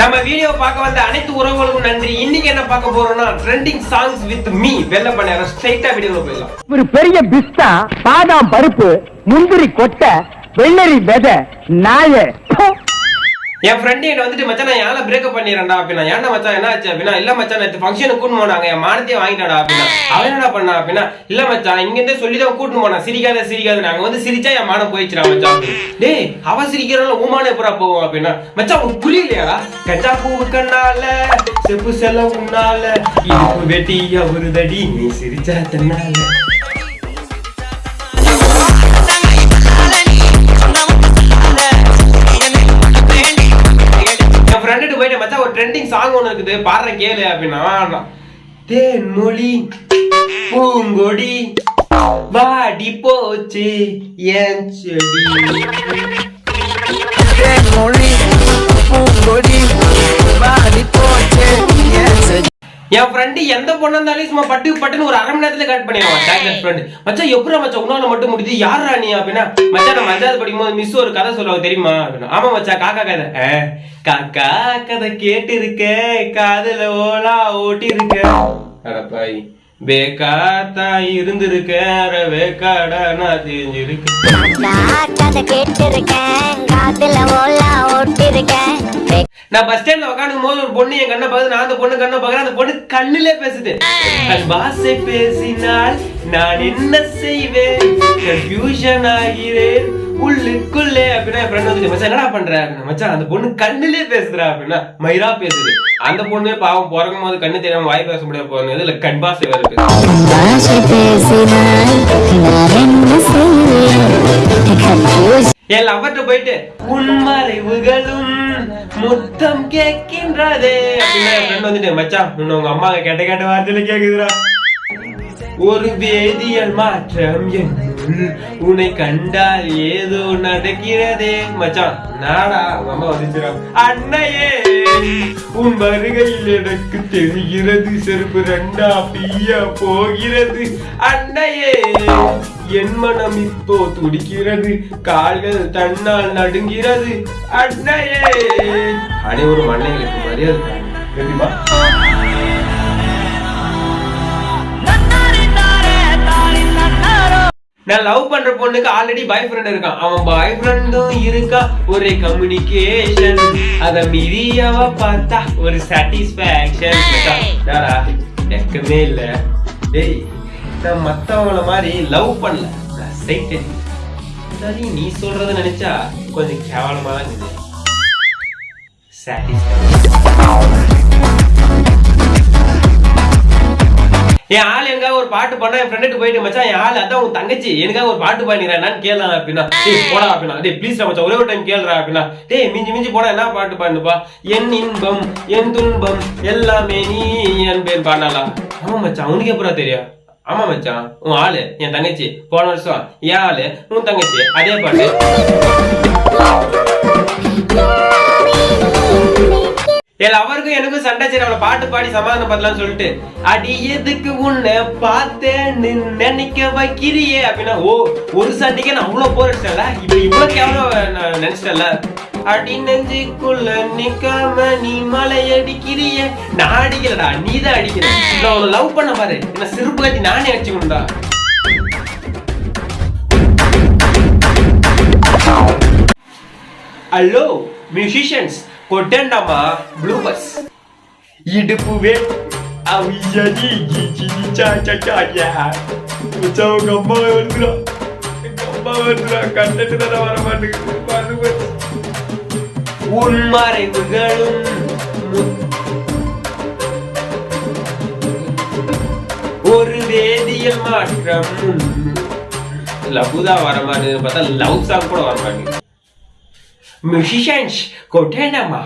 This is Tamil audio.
நம்ம வீடியோ பார்க்க வந்த அனைத்து உறவுகளுக்கும் நன்றி. இன்னைக்கு என்ன பார்க்க போறோம்னா ட்ரெண்டிங் சாங்ஸ் வித் மீ வெள்ள பண்ண ஸ்ட்ரைட்டா வீடியோல போயிடலாம். ஒரு பெரிய பிஸ்தா பாதாம் பருப்பு முந்திரி கொட்டை வெள்ளரி விதை நாய என் ஃப்ரெண்டு என்ன வந்துட்டு மச்சான் நான் யாரை பிரேக்கப் பண்ணிடுறேன்டா அப்படின்னா என்ன மச்சான் என்ன ஆச்சு? அப்படின்னா இல்ல மச்சான் நேற்று ஃபங்க்ஷனுக்கு கூட்டு போனாங்க என் மானத்தையே வாங்கிட்டாடா அப்படின்னா அவன் என்ன பண்ணா? அப்படின்னா இல்ல மச்சான் இங்க இருந்தே சொல்லி தான் கூட்டு போனா சிரிக்காத. சிரிக்காத நாங்க வந்து சிரிச்சா என் மானம் போயிடுச்சுடா மச்சான் டேய் அவ சிரிக்கிறனால உமான எப்படா போவோம் அப்படின்னா மச்சான் உனக்கு புரியலையா கச்சா பூவு கண்ணால செப்பு செல்ல உன்னால இடுப்பு வெட்டி அவருதடி நீ சிரிச்சா தன்னால. ட்ரெண்டிங் சாங் ஒன்று இருக்குது. பாடுற கேளு அப்படின்னா தேன்மொழி பூங்கொடி வாடி போச்சு என் செடி? மொழி என் ஃப்ரெண்டு எந்த பொண்ணா இருந்தாலும் சும்மா பட்டு பட்டுன்னு ஒரு அரை மணி நேரத்துல கட் பண்ணிடுவான். டேக்லெட் ஃப்ரெண்ட் மச்சான் எப்படா மச்சான் உன்னால மட்டும் முடியுது? யாரா நீ அப்படின்னா மச்சான் நம்ம அஞ்சாவது படிக்கும்போது மிஸ் ஒரு கதை சொல்லுவாங்க தெரியுமா? அப்படின்னா ஆமா மச்சான் காக்கா கதை. "ஆ, காக்கா கதை கேட்டு இருக்க காதுல ஓலா ஓட்டி இருக்க அடப்பாய் பேக்காத்தா இருந்திருக்க அரை வேக்காடா நான் தெரிஞ்சிருக்கேன் கதை கேட்டிருக்கேன் காதுல ஓலா ஓட்டிருக்கேன் நான் பஸ் ஸ்டாண்ட்ல உட்காந்துக்கும் போது ஒரு பொண்ணு என் கண்ணை பார்த்து நான் அந்த பொண்ணு கண்ணை பார்க்கறேன் அந்த பொண்ணு கண்ணிலே பேசுது. தன் பாசை பேசினால் நான் என்ன செய்வேன்? கன்ஃபியூஷன் ஆகிறேன் உள்ளுக்குள்ளே அப்படின்னா என் ஃப்ரெண்ட் வந்து மச்சான் என்னடா பண்ற? அப்படின்னா, மச்சான் அந்த பொண்ணு கண்ணிலே பேசுறா அப்படின்னா மயிரா பேசுது. அந்த பொண்ணு பாவம் பிறக்கும் போது கண்ணு தெரியாம வாய் பேச முடியாது போறது இல்ல கண் பாசை வருது என் லவர்ட்ட போயிட்டு உன் மறைவுகளும் முத்தம் கேட்கின்றதே. அப்படின்னா வந்துட்டு மச்சான் உன்னை உங்க அம்மா கேட்ட கேட்ட வார்த்தையில கேக்குதுடா. ஒரு வேதியியல் மாற்றம் என்னுள் உன்னை கண்டால் ஏதோ நடக்கிறதே. மச்சான் நாடா உங்க அம்மா அண்ணையே உன் வருகையில் எனக்கு தெரிகிறது செருப்பு ரெண்டா பியா போகிறது. அண்ணையே என் மனம் இப்போ துடிக்கிறது கால்கள் தன்னால் நடுங்கிறது. அண்ணையே அனைவரும் அன்னைகளுக்கு மரியாதை தெரியுமா? நான் லவ் பண்ற பொண்ணுக்கு ஆல்ரெடி பாய் ஃப்ரெண்ட் இருக்கான். அவன் பாய் ஃப்ரெண்டும் இருக்கா ஒரே கம்யூனிகேஷன் அத மீறி அவ பார்த்தா ஒரு சாட்டிஸ்பேக்ஷன் வெக்கமே இல்ல. டேய் நான் மத்தவங்கள மாதிரி லவ் பண்ணல. நான் சரி நீ சொல்றத நினைச்சா கொஞ்சம் கேவலமா தான் இருக்குது. என் ஆள் எங்க ஒரு பாட்டு பண்ணா என் ஃப்ரெண்டுக்கு போயிட்டு மச்சான் என் ஆள் அதான் உன் தங்கச்சி. எனக்காக ஒரு பாட்டு பாடிக்கிறேன் என்னன்னு கேளலாம் அப்படின்னா டேய் போடா அப்படின்னா டேய் ப்ளீஸ் மச்சான் ஒரே ஒரு டைம் கேளுடா அப்படின்னா டேய் மிஞ்சி மிஞ்சி போனா என்ன பாட்டு பாடுப்பா என் இன்பம் என் துன்பம் எல்லாமே நீ என் பேர் பாடலாம் ஆமா மச்சான் உனக்கு எப்படா தெரியும். ஆமா மச்சான் உன் ஆளு என் தங்கச்சி. போன வருஷம் என் ஆளு உன் தங்கச்சி. அதே பாட்டு. என் அவருக்கும் எனக்கும் சண்டை சரி அவளை பாட்டு பாடி சமாதானம் பண்ணலாம்னு சொல்லிட்டு அடி எதுக்கு உன்னை பார்த்தேன்னு நினைக்க வைக்கிறியே அப்படின்னா ஓ ஒரு சண்டைக்கே நான் அவ்வளவு போர் அடிச்சல இப்ப இவ்வளவு கேவலம் நான் நினைச்சிட்டல அடி நெஞ்சுக்குள்ள நிக்காம நீ மலை அடிக்கிறிய. நான் அடிக்கலடா நீ தான் அடிக்கிற. நான் உன்னை லவ் பண்ண பாரு. என்ன சிறுப்பு கட்டி நானே அடிச்சுக்கணும்டா ஹலோ மியூசிஷியன்ஸ் கொட்டேண்டாமா? ப்ளூ பஸ் இடுப்பு வேட் அவியடி கிச்சிடி சா சா சா யா. மச்சான் உங்க அம்மா வருதுடா எங்க அம்மா வருதுடா கண்டட்டு தானே வர மாட்டேங்குது. பாரு பாரு. உன் மறைவுகளும் ஒரு வேதியியல் மாற்றம். லவ்தா வர மாட்டேங்குது. பார்த்தா லவ் சாங் கூட வர மாட்டேங்குது. musicians ကိုထဲနမှာ